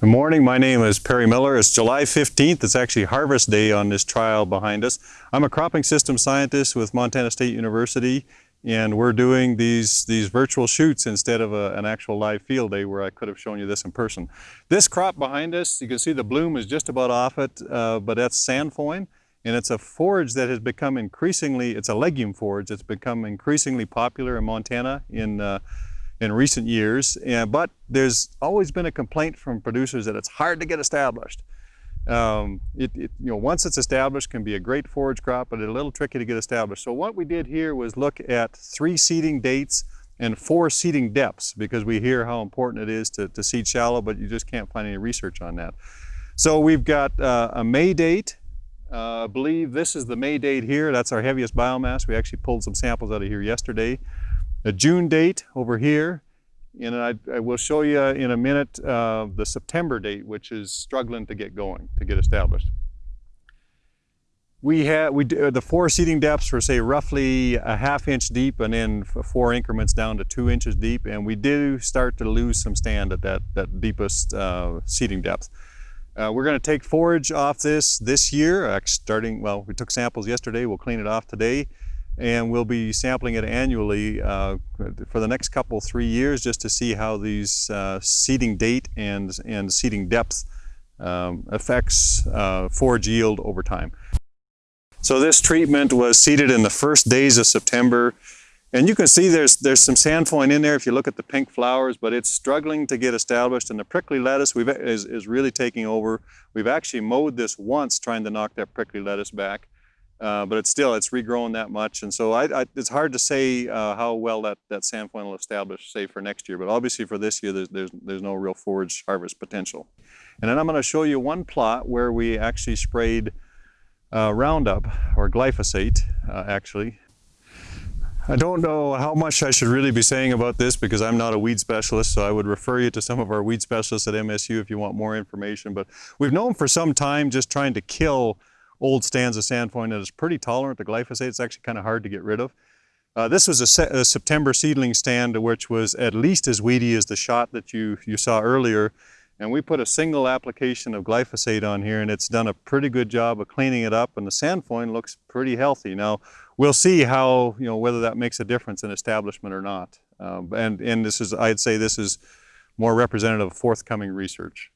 Good morning, my name is Perry Miller. It's July 15th. It's actually harvest day on this trial behind us. I'm a cropping system scientist with Montana State University and we're doing these, these virtual shoots instead of a, an actual live field day where I could have shown you this in person. This crop behind us, you can see the bloom is just about off it, uh, but that's sainfoin and it's a forage that has become increasingly, it's a legume forage, it's become increasingly popular in Montana in uh, in recent years, and, but there's always been a complaint from producers that it's hard to get established. Um, it, it, you know, once it's established can be a great forage crop, but it's a little tricky to get established. So what we did here was look at three seeding dates and four seeding depths because we hear how important it is to, to seed shallow, but you just can't find any research on that. So we've got uh, a May date. Uh, I believe this is the May date here. That's our heaviest biomass. We actually pulled some samples out of here yesterday a June date over here, and I, I will show you in a minute uh, the September date, which is struggling to get going, to get established. We had we uh, the four seeding depths were say roughly a half inch deep, and then four increments down to two inches deep, and we do start to lose some stand at that that deepest uh, seeding depth. Uh, we're going to take forage off this this year, starting, well, we took samples yesterday, we'll clean it off today and we'll be sampling it annually uh, for the next couple, three years just to see how these uh, seeding date and, and seeding depth um, affects uh, forage yield over time. So this treatment was seeded in the first days of September and you can see there's, there's some sainfoin in there if you look at the pink flowers, but it's struggling to get established and the prickly lettuce we've, is, is really taking over. We've actually mowed this once trying to knock that prickly lettuce back. Uh, but it's still, it's regrown that much. And so I, I, it's hard to say uh, how well that, that sainfoin will establish, say, for next year. But obviously for this year, there's, there's, there's no real forage harvest potential. And then I'm going to show you one plot where we actually sprayed uh, Roundup, or glyphosate, uh, actually. I don't know how much I should really be saying about this because I'm not a weed specialist, so I would refer you to some of our weed specialists at MSU if you want more information. But we've known for some time just trying to kill old stands of sainfoin that is pretty tolerant to glyphosate. It's actually kind of hard to get rid of. Uh, this was a, a, September seedling stand which was at least as weedy as the shot that you, you saw earlier. And we put a single application of glyphosate on here and it's done a pretty good job of cleaning it up and the sainfoin looks pretty healthy. Now, we'll see how, you know, whether that makes a difference in establishment or not. Um, and, and this is, I'd say this is more representative of forthcoming research.